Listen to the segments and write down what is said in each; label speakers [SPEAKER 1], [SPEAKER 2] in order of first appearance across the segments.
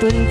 [SPEAKER 1] Tuần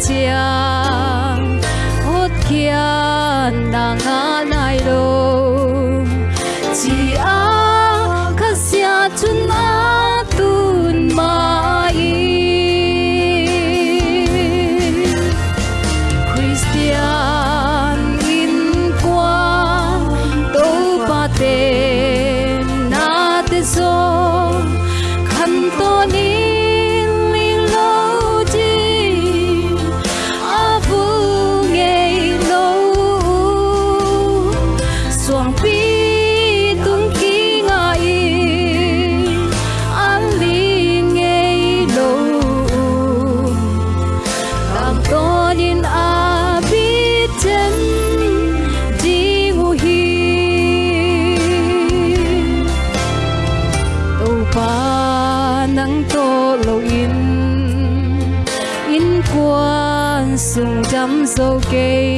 [SPEAKER 1] sung chăm dâu kê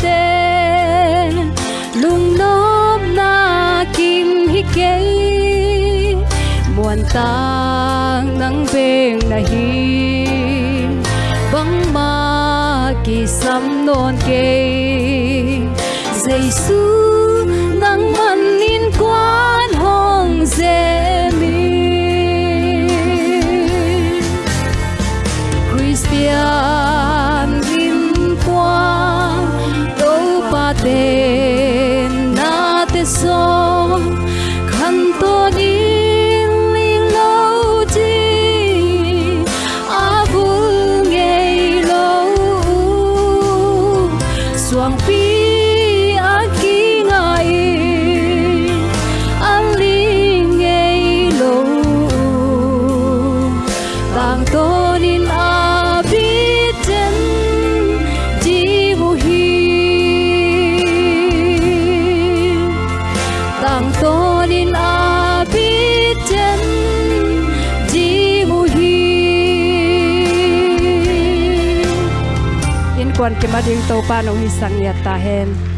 [SPEAKER 1] te lung nop na kim hi kê. Muan tang nang beng na hi. Bang ma ki sam non kê. Giêsu nang man in quan hong dê Christian. Quan ke ma ding to pa no hi sang ya ta hen.